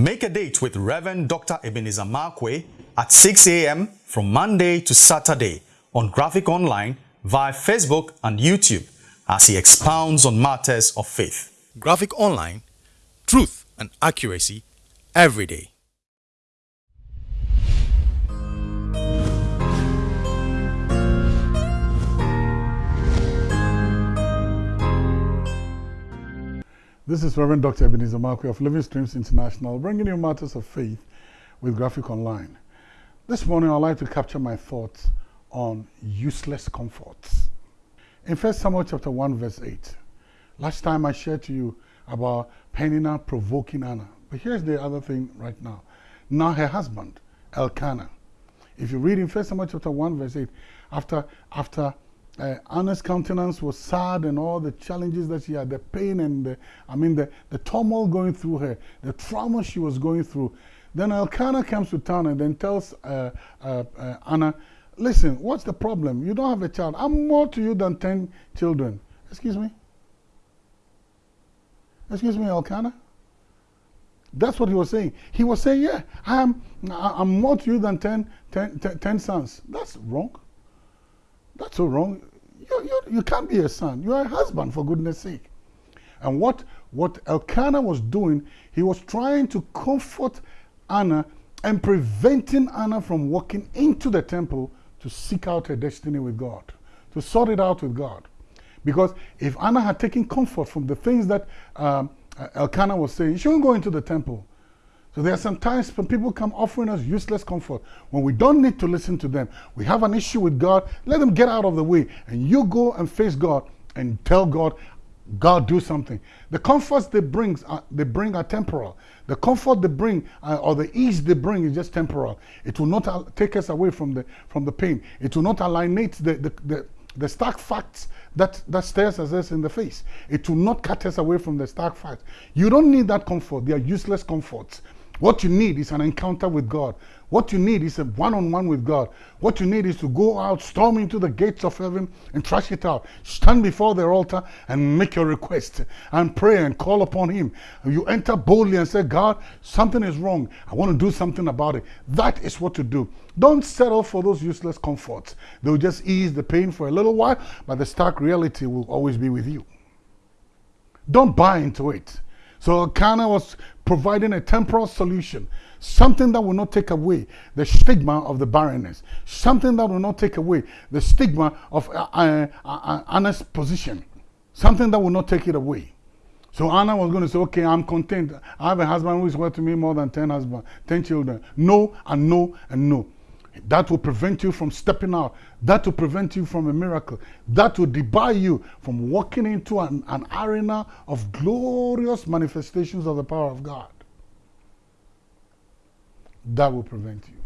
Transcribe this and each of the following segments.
Make a date with Reverend Dr. Ebenezer Markwei at 6 a.m. from Monday to Saturday on Graphic Online via Facebook and YouTube as he expounds on matters of faith. Graphic Online, truth and accuracy every day. This is Reverend Dr. Ebenezer Markwei of Living Streams International, bringing you matters of faith with Graphic Online. This morning, I'd like to capture my thoughts on useless comforts. In 1 Samuel chapter 1, verse 8, last time I shared to you about Peninnah provoking Anna. But here's the other thing right now. Now her husband, Elkanah. If you read in 1 Samuel chapter 1, verse 8, after, after uh, Anna's countenance was sad and all the challenges that she had, the pain and the, I mean, the, the turmoil going through her, the trauma she was going through. Then Elkanah comes to town and then tells uh, uh, uh Anna, listen, what's the problem? You don't have a child. I'm more to you than 10 children. Excuse me? Excuse me, Elkanah? That's what he was saying. He was saying, yeah, I'm, I'm more to you than 10, 10, 10, 10 sons. That's wrong. That's so wrong. You, you, you can't be a son. You're a husband, for goodness sake. And what, what Elkanah was doing, he was trying to comfort Anna and preventing Anna from walking into the temple to seek out her destiny with God, to sort it out with God. Because if Anna had taken comfort from the things that um, Elkanah was saying, she wouldn't go into the temple. So there are some times when people come offering us useless comfort when we don't need to listen to them. We have an issue with God, let them get out of the way. And you go and face God and tell God, God do something. The comforts they bring, uh, they bring are temporal. The comfort they bring uh, or the ease they bring is just temporal. It will not take us away from the, from the pain. It will not alienate the, the, the, the stark facts that, that stares us in the face. It will not cut us away from the stark facts. You don't need that comfort. They are useless comforts. What you need is an encounter with God. What you need is a one-on-one -on -one with God. What you need is to go out, storm into the gates of heaven and trash it out. Stand before the altar and make your request and pray and call upon him. You enter boldly and say, God, something is wrong. I want to do something about it. That is what to do. Don't settle for those useless comforts. They'll just ease the pain for a little while, but the stark reality will always be with you. Don't buy into it. So Elkanah was providing a temporal solution, something that will not take away the stigma of the barrenness, something that will not take away the stigma of uh, uh, uh, Anna's position, something that will not take it away. So Anna was going to say, okay, I'm content. I have a husband who is worth to me more than 10 husbands, 10 children. No, and no, and no. That will prevent you from stepping out. That will prevent you from a miracle. That will debar you from walking into an, an arena of glorious manifestations of the power of God. That will prevent you.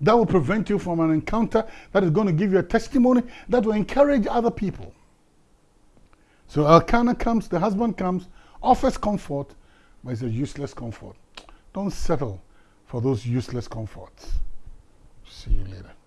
That will prevent you from an encounter that is going to give you a testimony that will encourage other people. So Elkanah comes, the husband comes, offers comfort, but it's a useless comfort. Don't settle for those useless comforts see you later.